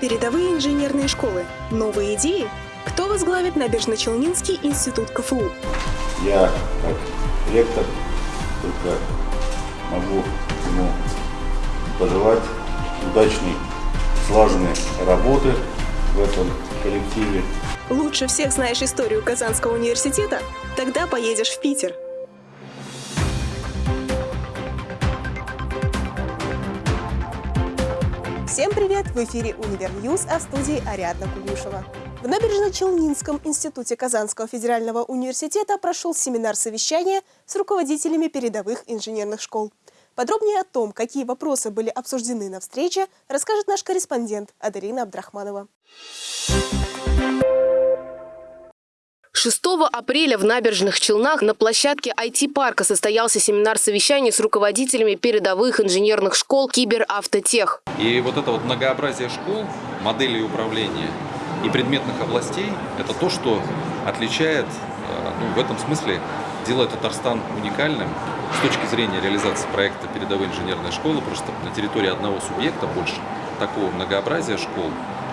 Передовые инженерные школы. Новые идеи? Кто возглавит Набережно-Челнинский институт КФУ? Я, как ректор, только могу ему пожелать удачной, слаженной работы в этом коллективе. Лучше всех знаешь историю Казанского университета? Тогда поедешь в Питер. Всем привет! В эфире «Универ а в студии Ариадна Кугушева. В Набережно-Челнинском институте Казанского федерального университета прошел семинар совещания с руководителями передовых инженерных школ. Подробнее о том, какие вопросы были обсуждены на встрече, расскажет наш корреспондент Адарина Абдрахманова. 6 апреля в Набережных Челнах на площадке IT-парка состоялся семинар совещаний с руководителями передовых инженерных школ Киберавтотех. И вот это вот многообразие школ, моделей управления и предметных областей – это то, что отличает, э, ну, в этом смысле делает Татарстан уникальным с точки зрения реализации проекта передовой инженерной школы. Просто на территории одного субъекта больше такого многообразия школ,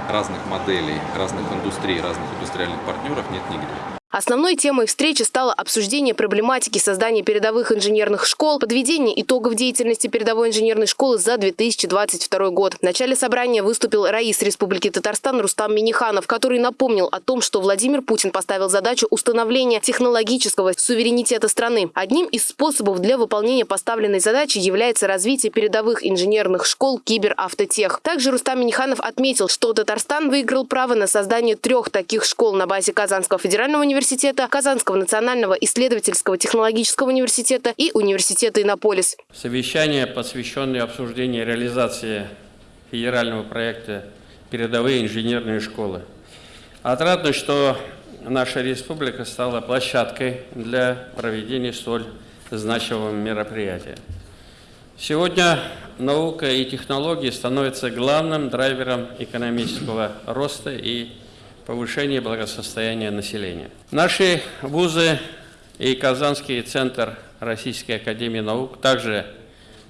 разных моделей, разных индустрий, разных индустриальных партнеров нет нигде. Основной темой встречи стало обсуждение проблематики создания передовых инженерных школ, подведение итогов деятельности передовой инженерной школы за 2022 год. В начале собрания выступил Раис Республики Татарстан Рустам Миниханов, который напомнил о том, что Владимир Путин поставил задачу установления технологического суверенитета страны. Одним из способов для выполнения поставленной задачи является развитие передовых инженерных школ Киберавтотех. Также Рустам Миниханов отметил, что Татарстан выиграл право на создание трех таких школ на базе Казанского федерального университета университета, Казанского национального исследовательского технологического университета и университета Иннополис. Совещание, посвященное обсуждению реализации федерального проекта «Передовые инженерные школы». Отрадно, что наша республика стала площадкой для проведения столь значимого мероприятия. Сегодня наука и технологии становятся главным драйвером экономического роста и повышение благосостояния населения. Наши вузы и Казанский центр Российской академии наук также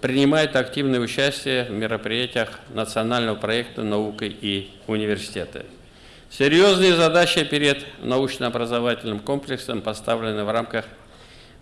принимают активное участие в мероприятиях национального проекта «Наука и университеты». Серьезные задачи перед научно-образовательным комплексом поставлены в рамках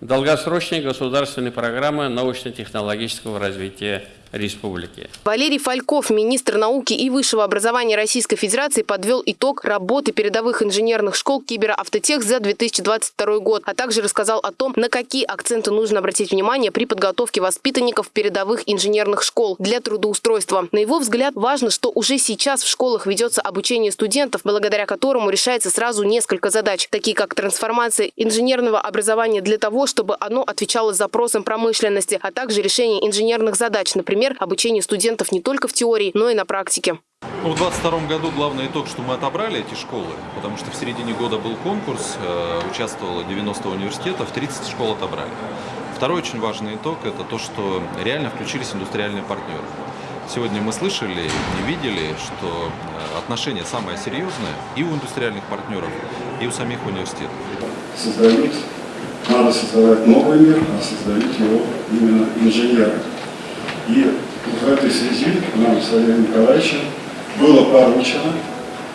долгосрочной государственной программы научно-технологического развития республики. Валерий Фальков, министр науки и высшего образования Российской Федерации, подвел итог работы передовых инженерных школ Киберавтотех за 2022 год, а также рассказал о том, на какие акценты нужно обратить внимание при подготовке воспитанников передовых инженерных школ для трудоустройства. На его взгляд, важно, что уже сейчас в школах ведется обучение студентов, благодаря которому решается сразу несколько задач, такие как трансформация инженерного образования для того, чтобы оно отвечало запросам промышленности, а также решение инженерных задач, например, обучение студентов не только в теории, но и на практике. Ну, в 2022 году главный итог, что мы отобрали эти школы, потому что в середине года был конкурс, э, участвовало 90 университетов, 30 школ отобрали. Второй очень важный итог – это то, что реально включились индустриальные партнеры. Сегодня мы слышали и видели, что э, отношение самое серьезное и у индустриальных партнеров, и у самих университетов. Создают, надо создавать новый мир, а создают его именно инженеры. И в этой связи нам с Валерием Николаевичем было поручено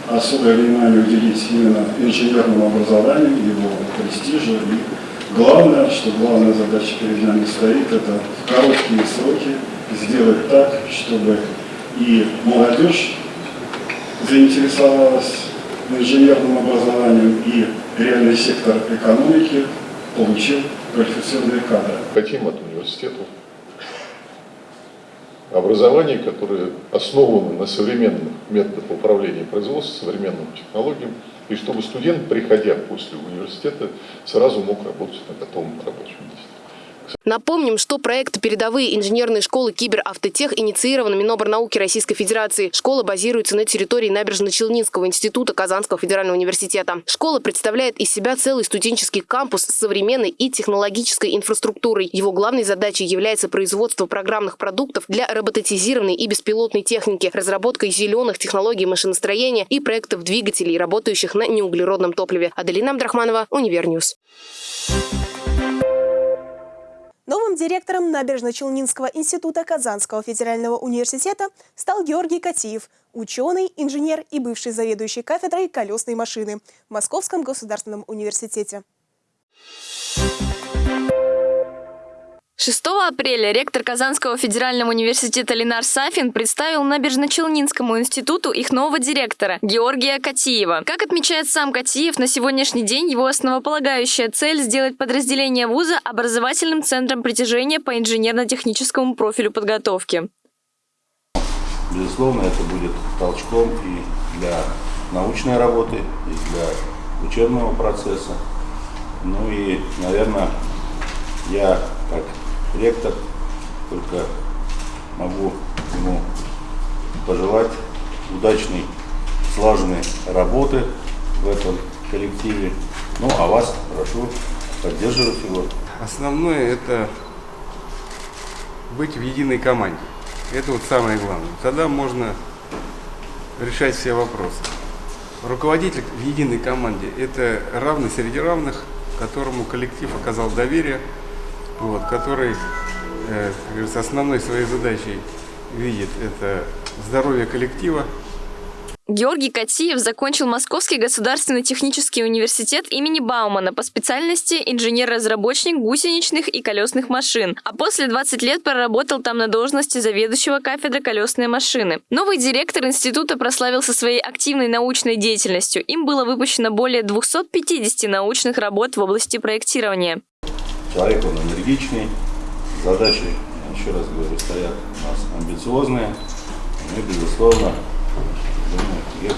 особое внимание уделить именно инженерному образованию, его престижу. И главное, что главная задача перед нами стоит, это в короткие сроки сделать так, чтобы и молодежь заинтересовалась инженерным образованием, и реальный сектор экономики получил квалифицированные кадры. Хотим от университета образование, которое основано на современных методах управления производством, современным технологиям, и чтобы студент, приходя после университета, сразу мог работать на готовом рабочем месте. Напомним, что проект «Передовые инженерные школы Киберавтотех» инициирован Миноборнауки Российской Федерации. Школа базируется на территории Набережно-Челнинского института Казанского федерального университета. Школа представляет из себя целый студенческий кампус с современной и технологической инфраструктурой. Его главной задачей является производство программных продуктов для роботизированной и беспилотной техники, разработка зеленых технологий машиностроения и проектов двигателей, работающих на неуглеродном топливе. Аделина Абдрахманова, Univer News. Новым директором Набережно-Челнинского института Казанского федерального университета стал Георгий Котиев. ученый, инженер и бывший заведующий кафедрой колесной машины в Московском государственном университете. 6 апреля ректор Казанского федерального университета Ленар Сафин представил Набережно-Челнинскому институту их нового директора Георгия Котиева. Как отмечает сам Котиев, на сегодняшний день его основополагающая цель – сделать подразделение вуза образовательным центром притяжения по инженерно-техническому профилю подготовки. Безусловно, это будет толчком и для научной работы, и для учебного процесса. Ну и, наверное, я как ректор только могу ему пожелать удачной, слаженной работы в этом коллективе. Ну, а вас прошу поддерживать его. Основное это быть в единой команде. Это вот самое главное. Тогда можно решать все вопросы. Руководитель в единой команде – это равный среди равных, которому коллектив оказал доверие, вот, который э, основной своей задачей видит это здоровье коллектива, Георгий Катиев закончил Московский государственный технический университет имени Баумана по специальности инженер-разработчик гусеничных и колесных машин, а после 20 лет проработал там на должности заведующего кафедры колесной машины. Новый директор института прославился своей активной научной деятельностью. Им было выпущено более 250 научных работ в области проектирования. Человек он энергичный, задачи, еще раз говорю, стоят у нас амбициозные. Мы, безусловно, думаю, их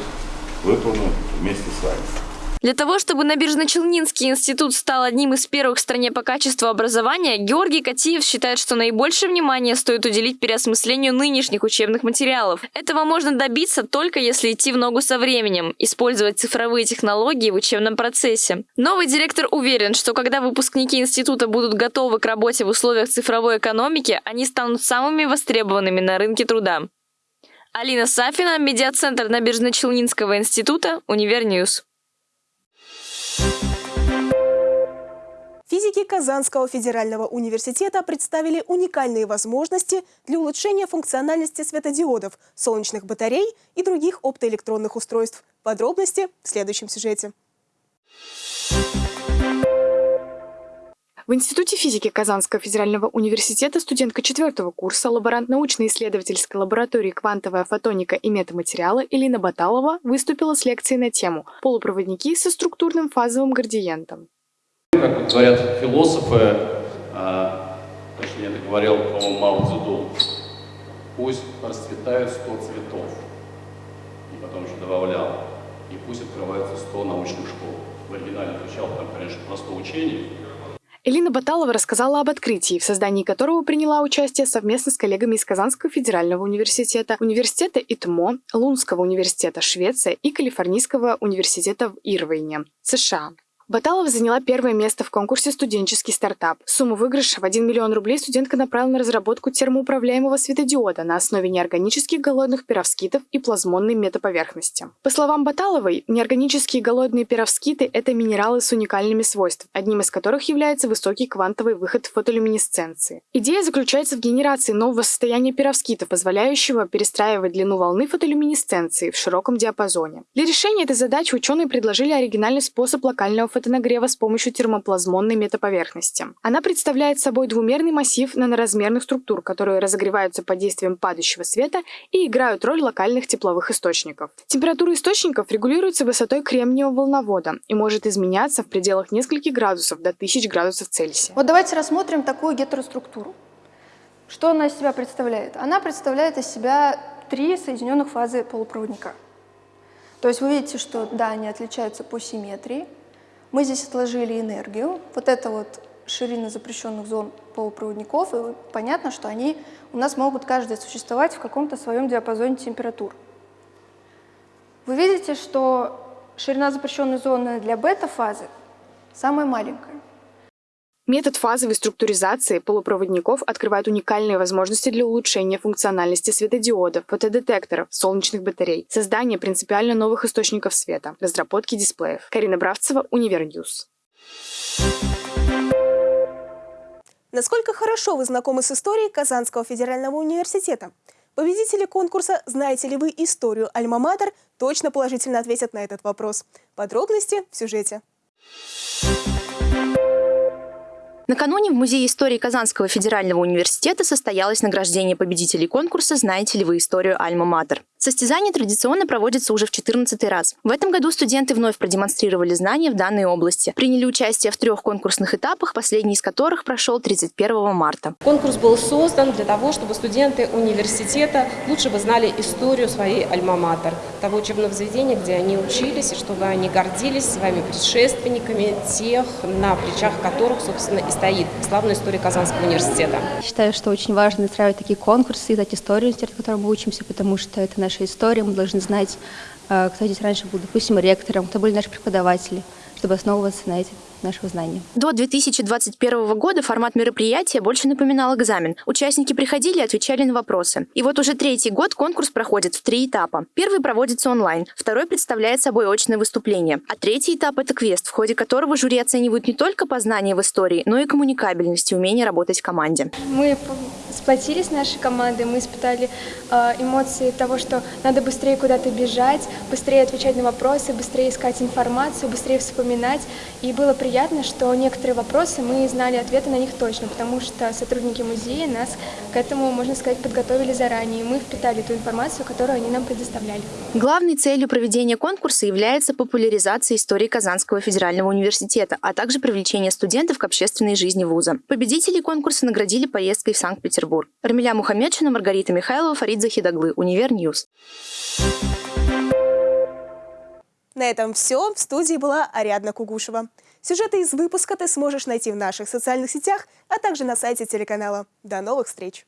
выполним вместе с вами. Для того, чтобы Набережно-Челнинский институт стал одним из первых в стране по качеству образования, Георгий Катиев считает, что наибольшее внимание стоит уделить переосмыслению нынешних учебных материалов. Этого можно добиться только если идти в ногу со временем, использовать цифровые технологии в учебном процессе. Новый директор уверен, что когда выпускники института будут готовы к работе в условиях цифровой экономики, они станут самыми востребованными на рынке труда. Алина Сафина, медиацентр Набережно-Челнинского института, Univer News. Физики Казанского федерального университета представили уникальные возможности для улучшения функциональности светодиодов, солнечных батарей и других оптоэлектронных устройств. Подробности в следующем сюжете. В Институте физики Казанского федерального университета студентка четвертого курса, лаборант научно-исследовательской лаборатории «Квантовая фотоника и метаматериалы» Элина Баталова выступила с лекцией на тему «Полупроводники со структурным фазовым градиентом». Как говорят философы, а, точнее это говорил, по-моему, Мао Цзэдун, пусть расцветают 100 цветов, и потом еще добавлял, и пусть открывается 100 научных школ. В оригинале звучало там, конечно, просто учение, Элина Баталова рассказала об открытии, в создании которого приняла участие совместно с коллегами из Казанского федерального университета, университета ИТМО, Лунского университета Швеция и Калифорнийского университета в Ирвайне, США. Баталова заняла первое место в конкурсе «Студенческий стартап». Сумму выигрыша в 1 миллион рублей студентка направила на разработку термоуправляемого светодиода на основе неорганических голодных перовскитов и плазмонной метаповерхности. По словам Баталовой, неорганические голодные перовскиты – это минералы с уникальными свойствами, одним из которых является высокий квантовый выход фотолюминесценции. Идея заключается в генерации нового состояния перовскитов, позволяющего перестраивать длину волны фотолюминесценции в широком диапазоне. Для решения этой задачи ученые предложили оригинальный способ локального фотонагрева с помощью термоплазмонной метаповерхности. Она представляет собой двумерный массив наноразмерных структур, которые разогреваются под действием падающего света и играют роль локальных тепловых источников. Температура источников регулируется высотой кремниевого волновода и может изменяться в пределах нескольких градусов до 1000 градусов Цельсия. Вот давайте рассмотрим такую гетероструктуру. Что она из себя представляет? Она представляет из себя три соединенных фазы полупроводника. То есть вы видите, что да, они отличаются по симметрии, мы здесь отложили энергию. Вот это вот ширина запрещенных зон полупроводников, и понятно, что они у нас могут каждый существовать в каком-то своем диапазоне температур. Вы видите, что ширина запрещенной зоны для бета-фазы самая маленькая. Метод фазовой структуризации полупроводников открывает уникальные возможности для улучшения функциональности светодиодов, фотодетекторов, солнечных батарей, создания принципиально новых источников света, разработки дисплеев. Карина Бравцева, Univer News. Насколько хорошо вы знакомы с историей Казанского федерального университета? Победители конкурса «Знаете ли вы историю Альма-Матер?» точно положительно ответят на этот вопрос. Подробности в сюжете. Накануне в Музее истории Казанского федерального университета состоялось награждение победителей конкурса «Знаете ли вы историю Альма-Матер?». Состязание традиционно проводится уже в 14 раз. В этом году студенты вновь продемонстрировали знания в данной области. Приняли участие в трех конкурсных этапах, последний из которых прошел 31 марта. Конкурс был создан для того, чтобы студенты университета лучше бы знали историю своей альма-матер, того учебного заведения, где они учились, и чтобы они гордились своими предшественниками, тех, на плечах которых, собственно, и стоит славная история Казанского университета. Считаю, что очень важно устраивать такие конкурсы, знать историю университета, в котором мы учимся, потому что это наша история, мы должны знать, э, кто здесь раньше был, допустим, ректором, кто были наши преподаватели, чтобы основываться на этих нашего знания. До 2021 года формат мероприятия больше напоминал экзамен. Участники приходили и отвечали на вопросы. И вот уже третий год конкурс проходит в три этапа. Первый проводится онлайн, второй представляет собой очное выступление, а третий этап – это квест, в ходе которого жюри оценивают не только познание в истории, но и коммуникабельность и умение работать в команде. Мы сплотились нашей командой, мы испытали э, эмоции того, что надо быстрее куда-то бежать, быстрее отвечать на вопросы, быстрее искать информацию, быстрее вспоминать. И было приятно приятно, что некоторые вопросы мы знали ответы на них точно, потому что сотрудники музея нас к этому, можно сказать, подготовили заранее, и мы впитали ту информацию, которую они нам предоставляли. Главной целью проведения конкурса является популяризация истории Казанского федерального университета, а также привлечение студентов к общественной жизни вуза. Победителей конкурса наградили поездкой в Санкт-Петербург. Рамиля Мухаммедшина, Маргарита Михайлова, Фарид Захитоглы, Univer News. На этом все. В студии была Ариадна Кугушева. Сюжеты из выпуска ты сможешь найти в наших социальных сетях, а также на сайте телеканала. До новых встреч!